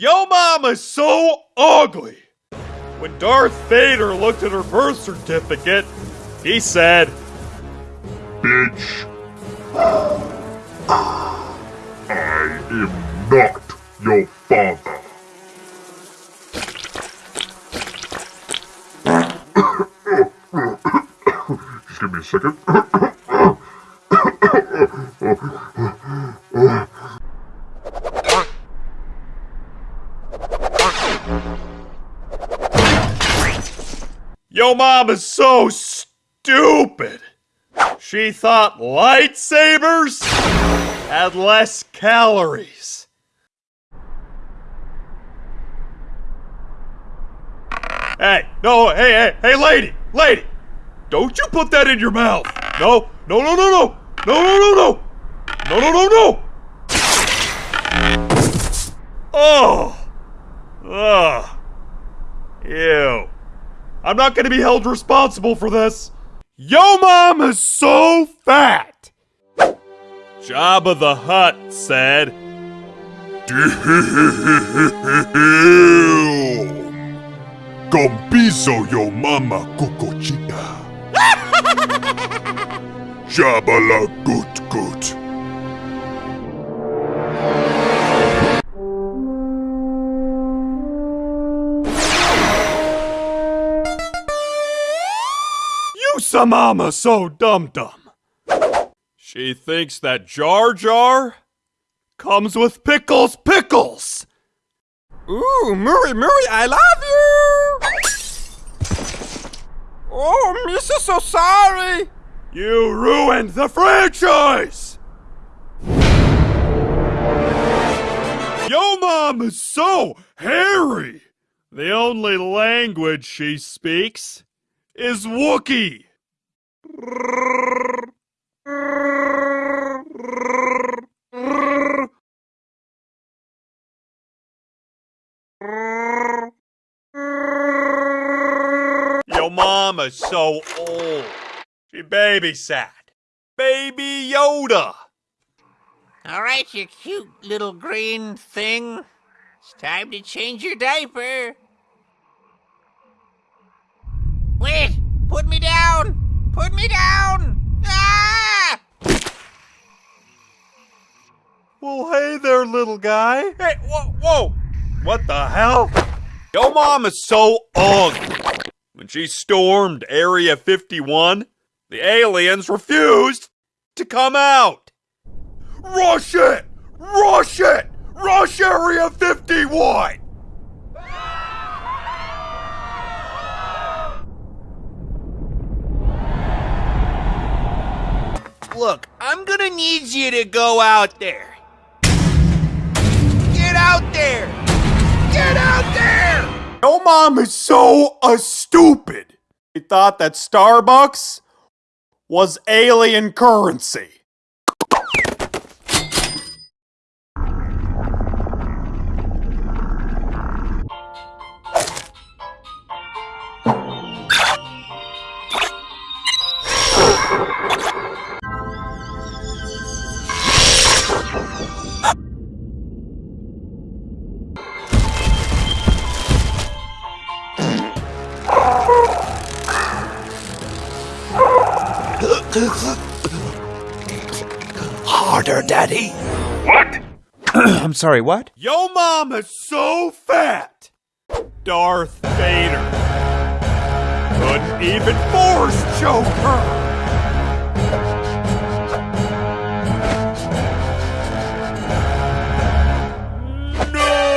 Yo mama's so ugly! When Darth Vader looked at her birth certificate, he said, Bitch. I am not your father. Just give me a second. Yo mama's so stupid! She thought lightsabers had less calories. Hey, no, hey, hey, hey, lady, lady! Don't you put that in your mouth! No, no, no, no, no! No, no, no, no! No, no, no, no! Oh! Ugh. Ew. I'm not gonna be held responsible for this. Yo mom is so fat! Jabba the Hutt said, Compiso yo mama cucochita. Jabala gut gut. You some mama so dum dum. She thinks that Jar Jar comes with pickles pickles. Ooh, Murray, Murray, I love you! Oh, Missa, so sorry! You ruined the franchise! Yo mom is so hairy! The only language she speaks is Wookiee. Yo mama's so old. She babysat. Baby Yoda. All right, you cute little green thing. It's time to change your diaper. Wait! Put me down! Put me down! Ah! Well, hey there, little guy. Hey, whoa, whoa! What the hell? Yo mom is so ugly. When she stormed Area 51, the aliens refused to come out. Rush it! Rush it! Rush Area 51! Look, I'm gonna need you to go out there. Get out there! Get out there! Yo mom is so uh, stupid. He thought that Starbucks was alien currency. Harder, Daddy. What? I'm sorry, what? Yo mom is so fat. Darth Vader couldn't even force choke her. No!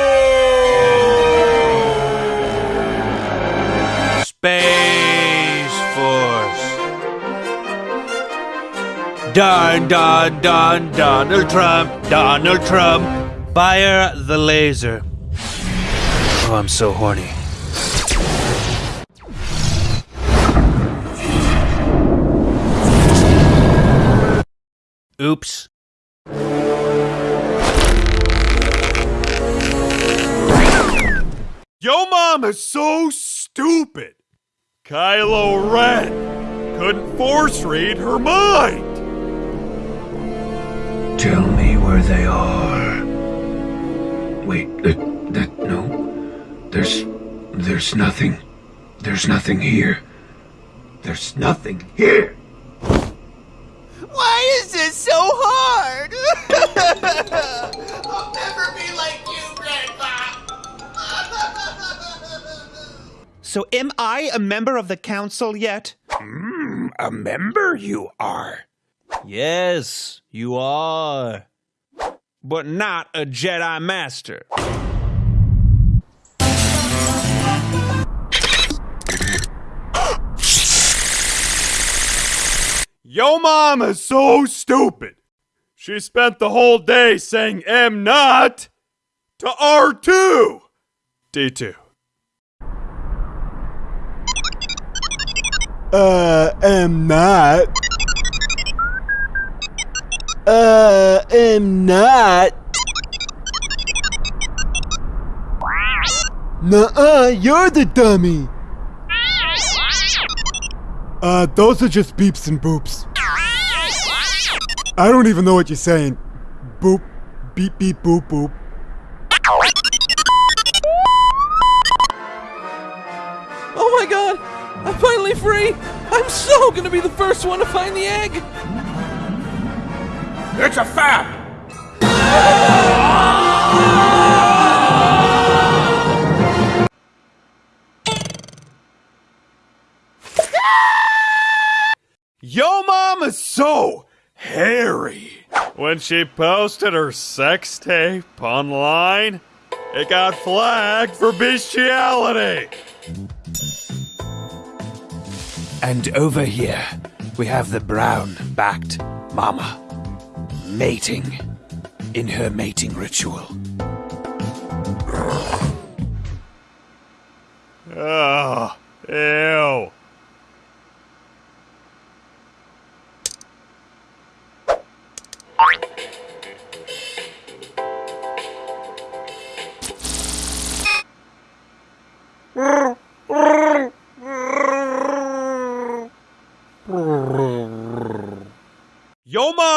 Don, Don, Don, Donald Trump, Donald Trump. Fire the laser. Oh, I'm so horny. Oops. Yo mom is so stupid. Kylo Ren couldn't force read her mind. Tell me where they are. Wait, that, that no. There's. There's nothing. There's nothing here. There's nothing here! Why is this so hard? I'll never be like you, Grandpa. So, am I a member of the council yet? Hmm, a member you are. Yes, you are. But not a Jedi Master. Yo mama's so stupid. She spent the whole day saying M not to R2. D2. Uh, am not. Uh, am not. Nuh-uh, you're the dummy. Uh, those are just beeps and boops. I don't even know what you're saying. Boop, beep, beep, boop, boop. Oh my god! I'm finally free! I'm so gonna be the first one to find the egg! It's a fap! Yo mama's so hairy. When she posted her sex tape online, it got flagged for bestiality. And over here, we have the brown backed mama mating in her mating ritual. Oh, ew.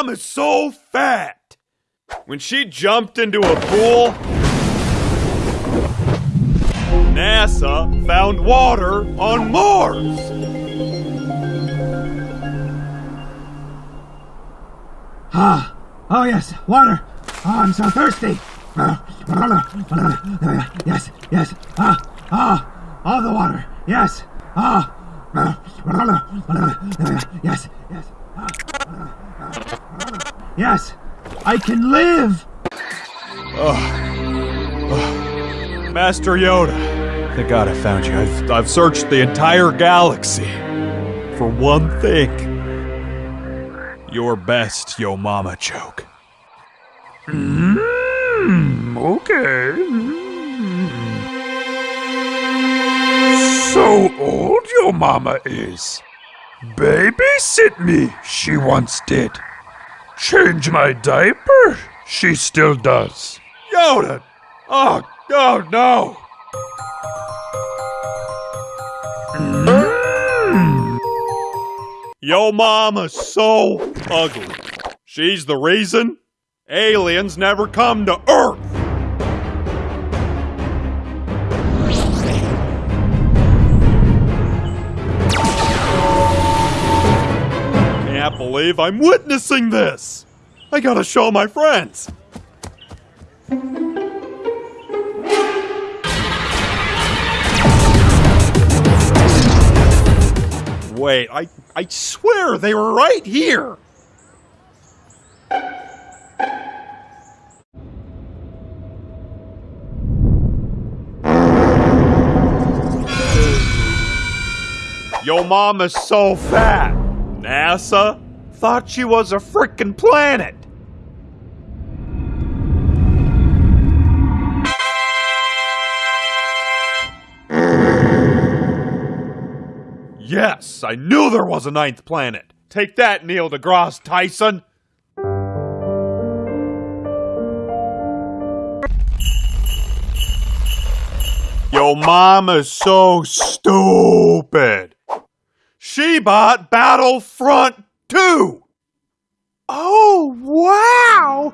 Mom is so fat. When she jumped into a pool, NASA found water on Mars. Ah, oh yes, water. Oh, I'm so thirsty. Yes, yes. Ah, ah, all the water. Yes. Ah. Yes, yes. Yes, I can live. oh Master Yoda. Thank God I found you. I've, I've searched the entire galaxy for one thing. Your best Yo Mama joke. Hmm, okay. So old your mama is. Babysit me, she once did. Change my diaper, she still does. Yoda! Oh, oh no! Yo mama's so ugly. She's the reason aliens never come to Earth. Can't believe I'm witnessing this. I gotta show my friends. Wait, I I swear they were right here. Yo is so fat. NASA thought she was a frickin' planet. Yes, I knew there was a ninth planet. Take that, Neil deGrasse Tyson. Yo is so stupid. Shebot Battlefront 2! Oh, wow!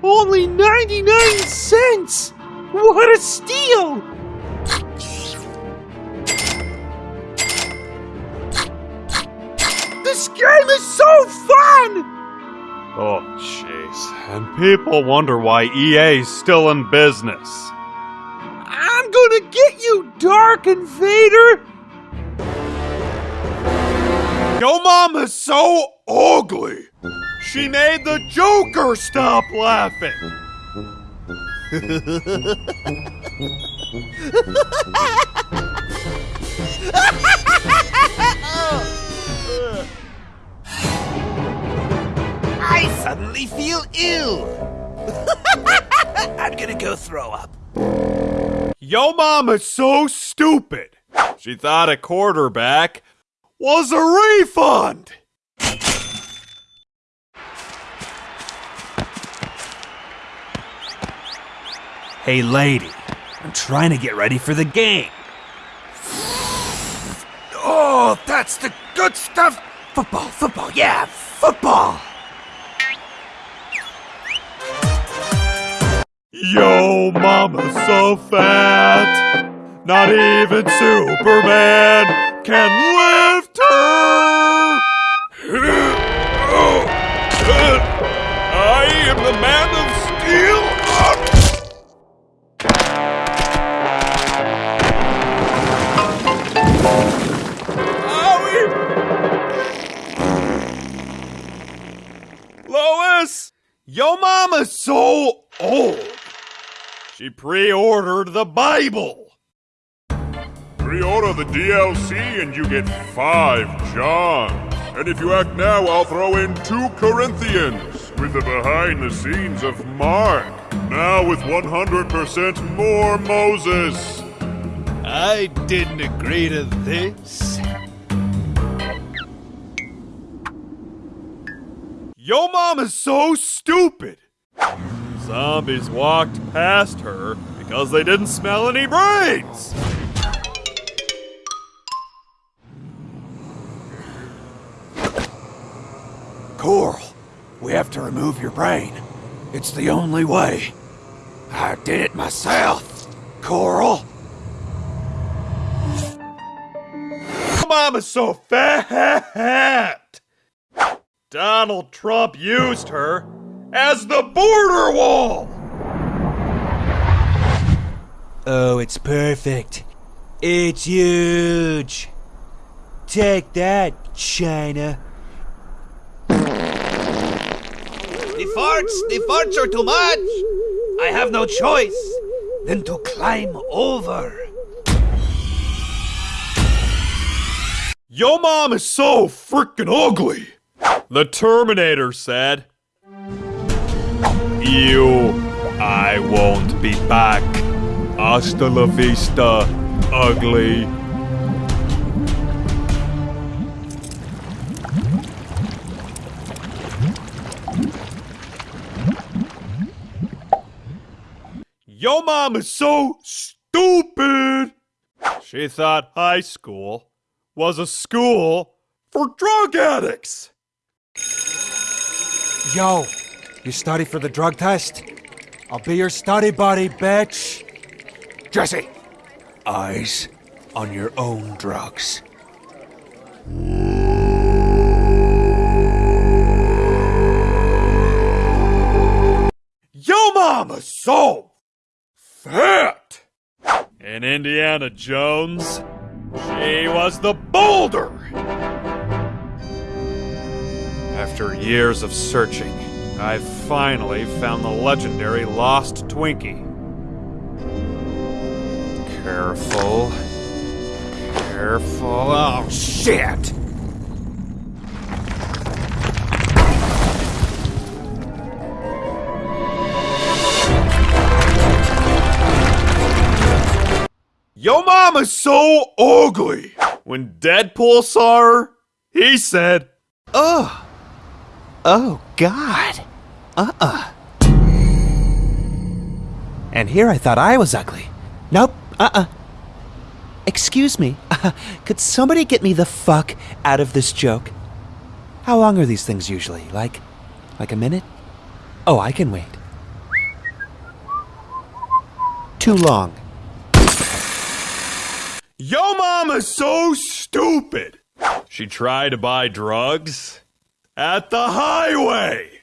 Only 99 cents! What a steal! This game is so fun! Oh, jeez. And people wonder why EA's still in business. I'm gonna get you, Dark Invader! Yo mama's so ugly! She made the Joker stop laughing! I suddenly feel ill. I'm gonna go throw up. Yo mama's so stupid! She thought a quarterback was a refund! Hey, lady, I'm trying to get ready for the game. Oh, that's the good stuff. Football, football, yeah, football. Yo mama's so fat! Not even Superman can lift her! I am the man of steel! Owie! Lois! Yo mama's so old! She pre-ordered the Bible! Pre-order the DLC and you get five Johns. And if you act now, I'll throw in two Corinthians with the behind the scenes of Mark. Now with 100% more Moses. I didn't agree to this. Yo is so stupid! Zombies walked past her because they didn't smell any brains! Coral, we have to remove your brain. It's the only way. I did it myself. Coral. Mama's so fat! Donald Trump used her as the border wall! Oh, it's perfect. It's huge. Take that, China. Farts, the farts are too much. I have no choice than to climb over. Yo mom is so freaking ugly! The Terminator said. You, I won't be back. Hasta la vista, ugly. Yo mom is so stupid! She thought high school was a school for drug addicts! Yo, you study for the drug test? I'll be your study buddy, bitch. Jesse, eyes on your own drugs. Yo mama so fat! In Indiana Jones, she was the boulder! After years of searching, I finally found the legendary lost Twinkie. Careful. Careful. Oh, shit! Yo mama's so ugly! When Deadpool saw her, he said, Oh. Oh, God. Uh-uh. And here I thought I was ugly. Nope. Uh-uh. Excuse me. uh, Could somebody get me the fuck out of this joke? How long are these things usually? Like, like a minute? Oh, I can wait. Too long. Yo mama's so stupid! She tried to buy drugs at the highway.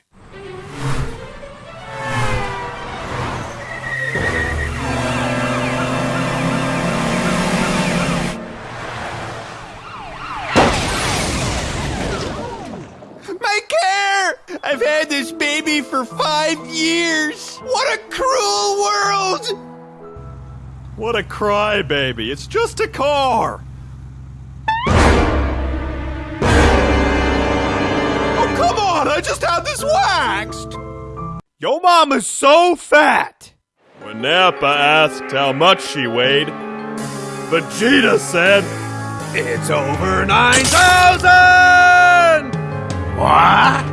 My care! I've had this baby for five years! What a cruel world! What a crybaby. It's just a car. Oh, come on. I just had this waxed. Yo mama's so fat. When Nappa asked how much she weighed, Vegeta said, It's over 9,000! What?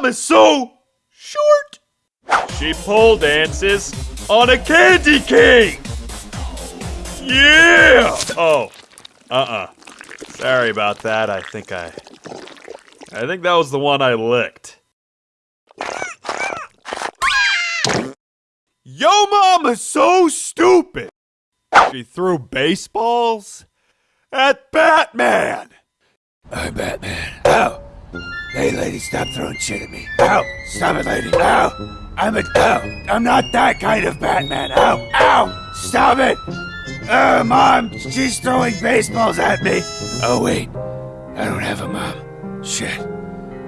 Yo mama's so short. She pole dances on a candy cane. Yeah. Oh. Uh-uh. Sorry about that. I think I I think that was the one I licked. Yo mama's so stupid. She threw baseballs at Batman. I'm Batman. Ow! Hey, lady, stop throwing shit at me. Ow! Stop it, lady. Ow! I'm a. Ow! I'm not that kind of Batman. Ow! Ow! Stop it! Uh, mom, she's throwing baseballs at me. Oh, wait. I don't have a mom. Shit.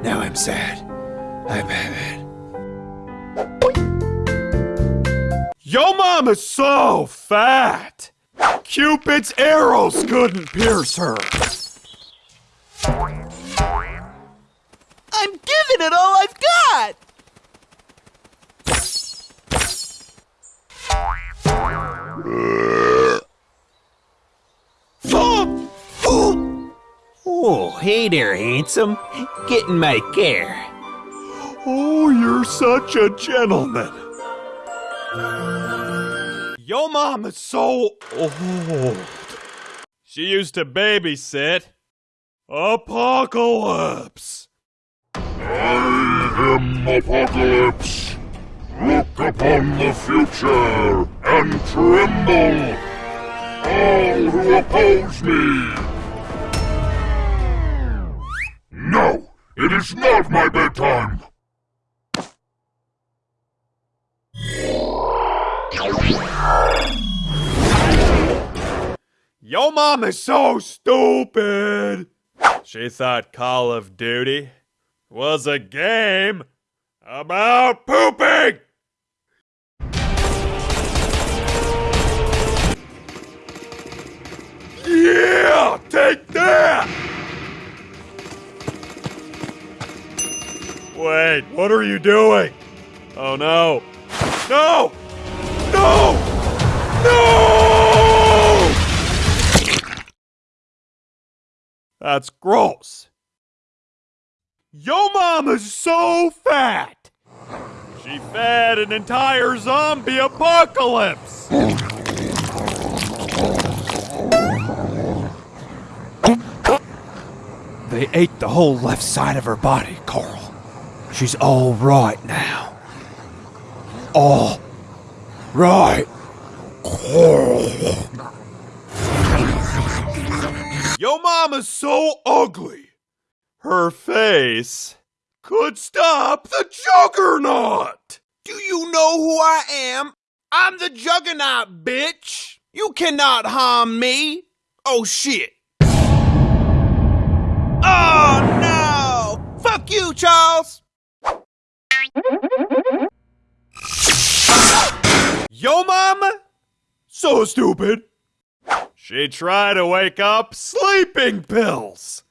Now I'm sad. I'm Batman. Yo mom is so fat. Cupid's arrows couldn't pierce her. I'm giving it all I've got! Oh, hey there, handsome. Get in my care. Oh, you're such a gentleman. Yo is so old. She used to babysit Apocalypse. I am Apocalypse. Look upon the future and tremble. All who oppose me. No, it is not my bedtime. Yo is so stupid. She thought Call of Duty was a game about pooping. Yeah, take that. Wait, what are you doing? Oh no. No! No! No! That's gross. Yo mama's so fat! She fed an entire zombie apocalypse! They ate the whole left side of her body, Carl. She's all right now. All right. Yo mama's so ugly. Her face could stop the juggernaut! Do you know who I am? I'm the Juggernaut, bitch! You cannot harm me! Oh shit! Oh no! Fuck you, Charles! Yo mama? So stupid. She tried to wake up sleeping pills.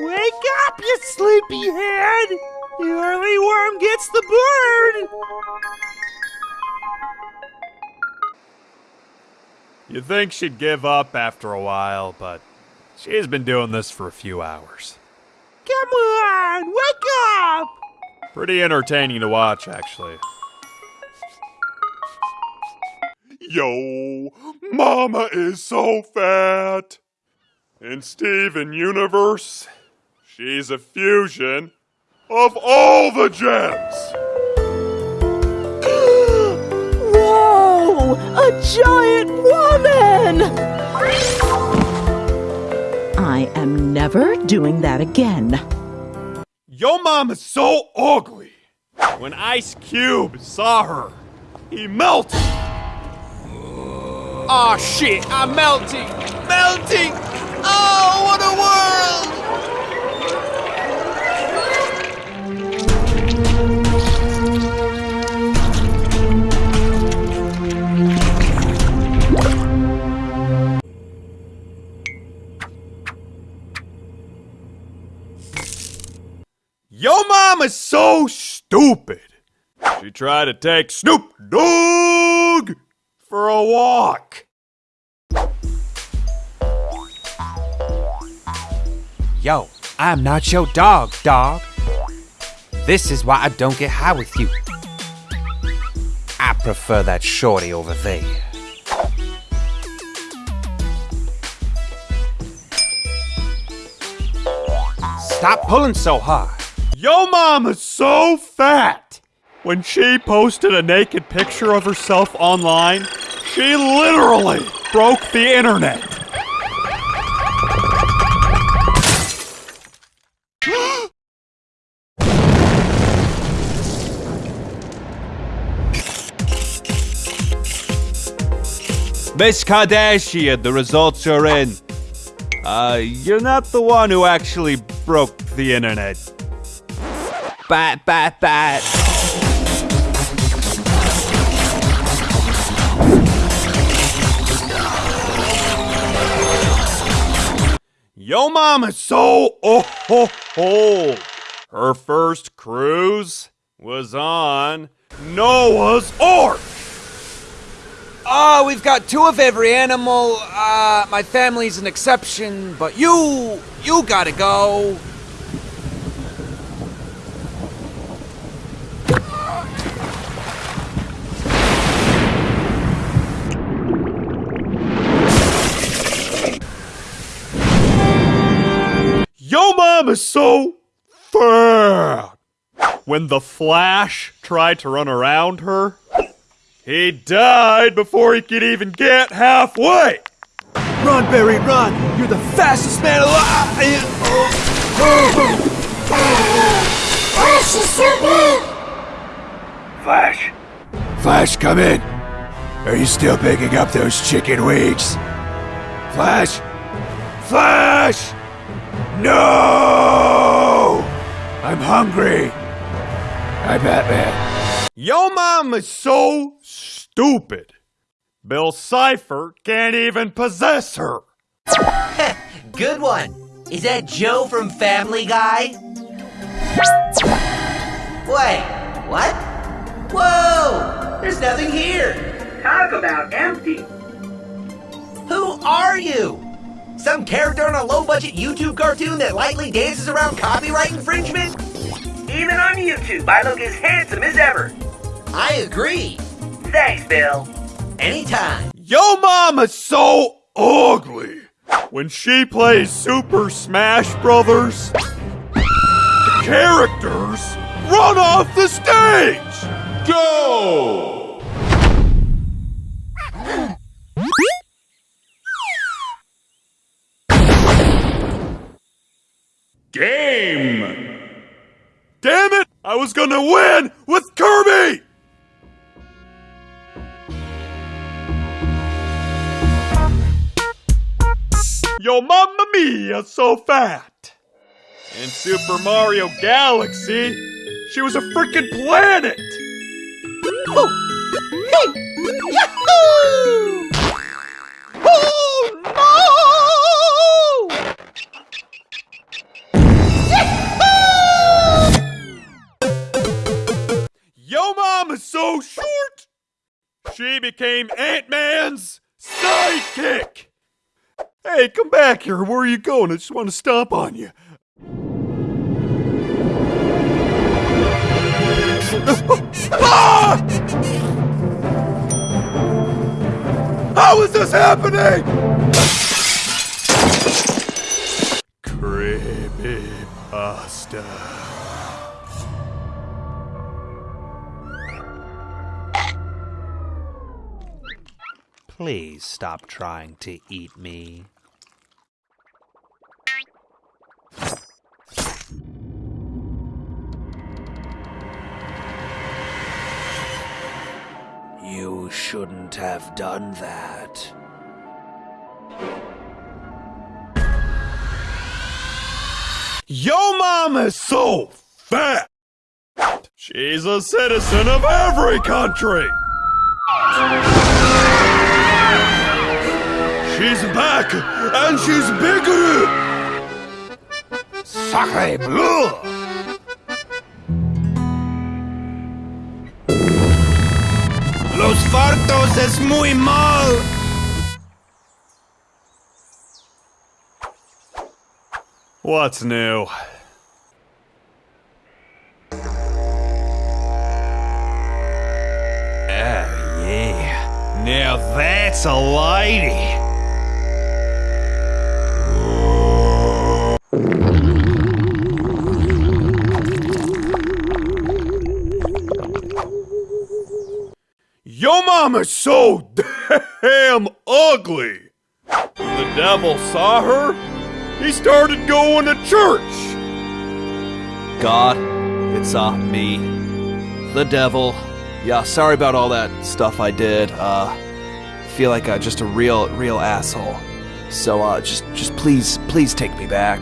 Wake up, you sleepyhead! The early worm gets the bird! You'd think she'd give up after a while, but she's been doing this for a few hours. Come on, wake up! Pretty entertaining to watch, actually. Yo, Mama is so fat. In Steven Universe, she's a fusion of all the gems. Whoa! A giant woman! I am never doing that again. Yo mom is so ugly. When Ice Cube saw her, he melted. Aw shit, I'm melting! Melting! Oh, what a Yo mom is so stupid. She tried to take Snoop Dogg for a walk. Yo, I'm not your dog, dog. This is why I don't get high with you. I prefer that shorty over there. Stop pulling so hard. Yo mom is so fat. When she posted a naked picture of herself online, she literally broke the internet. Miss Kardashian, the results are in. Uh, you're not the one who actually broke the internet. Bat, bat, bat. Yo mom is so oh ho ho. Her first cruise was on Noah's Ark. Oh, we've got two of every animal. Uh, my family's an exception, but you, you gotta go. Yo mom is so fat. When the Flash tried to run around her, he died before he could even get halfway. Run, Barry, run! You're the fastest man alive! Flash is super. Flash! Flash, come in! Are you still picking up those chicken wings? Flash! Flash! No! I'm hungry! I'm Batman. Yo mom is so stupid. Bill Cipher can't even possess her. Good one. Is that Joe from Family Guy? Wait, what? Whoa! There's nothing here. Talk about empty. Who are you? Some character on a low-budget YouTube cartoon that lightly dances around copyright infringement? Even on YouTube, I look as handsome as ever. I agree. Thanks, Bill. Anytime. Yo mom is so ugly. When she plays Super Smash Brothers, the characters run off the stage. Go! Game! Damn it! I was gonna win with Kirby! Yo mamma mia, so fat! In Super Mario Galaxy, she was a freaking planet! Oh! Hey! Yahoo! Oh Yo mom is so short! She became Ant-Man's sidekick! Hey, come back here. Where are you going? I just want to stomp on you. Ah! How is this happening? Creepy pasta. Please stop trying to eat me. You shouldn't have done that. Yo is so fat! She's a citizen of every country! She's back, and she's bigger! Sacre bleu! Los fartos es muy mal! What's new? Oh, yeah. Now that's a lady. Yo mama's so damn ugly. When the devil saw her, he started going to church. God, it's uh me, the devil. Yeah, sorry about all that stuff I did. Uh, feel like uh, just a real, real asshole. So uh, just, just please, please take me back.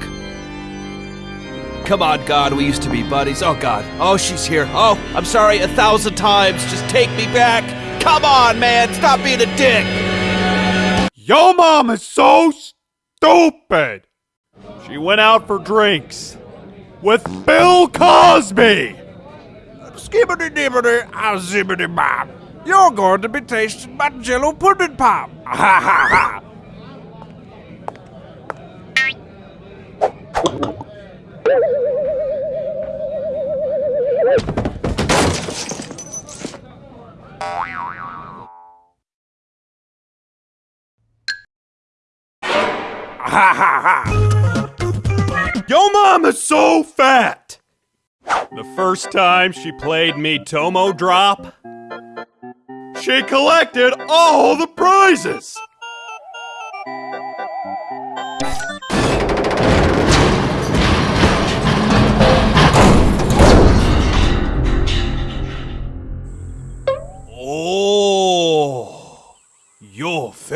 Come on, God, we used to be buddies. Oh God, oh she's here. Oh, I'm sorry a thousand times. Just take me back. Come on, man, stop being a dick. Yo mom is so stupid. She went out for drinks with Bill Cosby. Skibbity dibbity, ah zibbity bop. You're going to be tasting my jello pudding pop. Ha ha ha. Ha ha ha. Yo mom is so fat. The first time she played me Tomo Drop, she collected all the prizes.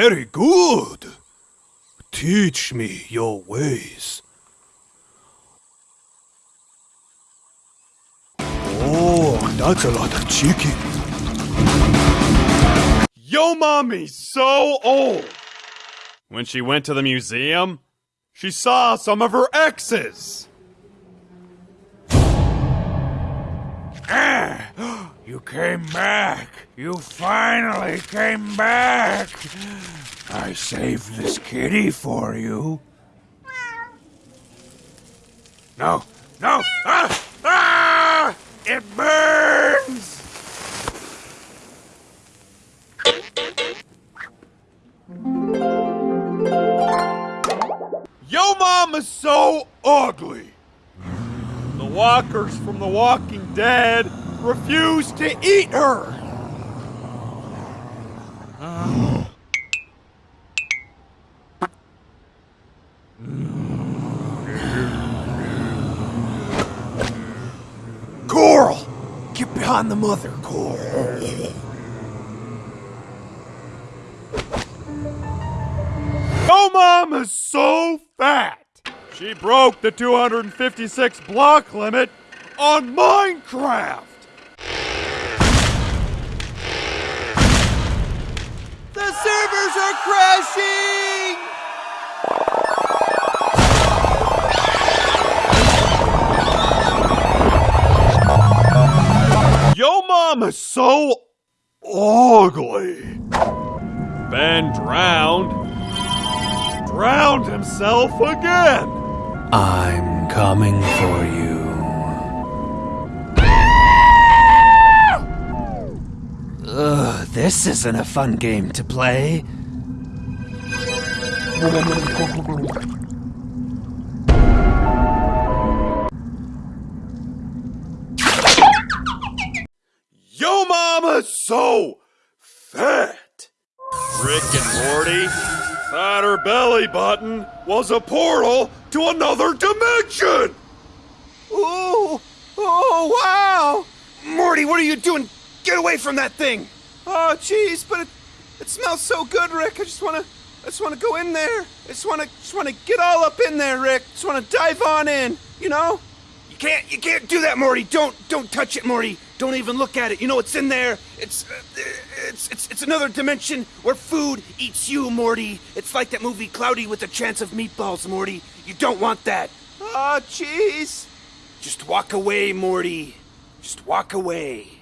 Very good. Teach me your ways. Oh, that's a lot of chicken. Yo mommy's so old. When she went to the museum, she saw some of her exes. Ah, you came back. You finally came back. I saved this kitty for you. No, no. Ah! Ah! It burns! Yo mama's so ugly. The walkers from The Walking Dead refuse to eat her. Coral! Get behind the mother, Coral. Oh, Yo mama's so fat! She broke the 256 block limit on Minecraft! Servers are crashing! Yo mama's so ugly. Ben drowned. Drowned himself again. I'm coming for you. Ugh, this isn't a fun game to play. Yo mama's so fat. Rick and Morty, that her belly button was a portal to another dimension! Ooh! Oh, wow! Morty, what are you doing? Get away from that thing! Oh, jeez, but it, it smells so good, Rick. I just wanna, I just wanna go in there. I just wanna, just wanna get all up in there, Rick. Just wanna dive on in. You know? You can't, you can't do that, Morty. Don't, don't touch it, Morty. Don't even look at it. You know it's in there. It's, uh, it's, it's, it's another dimension where food eats you, Morty. It's like that movie Cloudy with a Chance of Meatballs, Morty. You don't want that. Oh, jeez. Just walk away, Morty. Just walk away.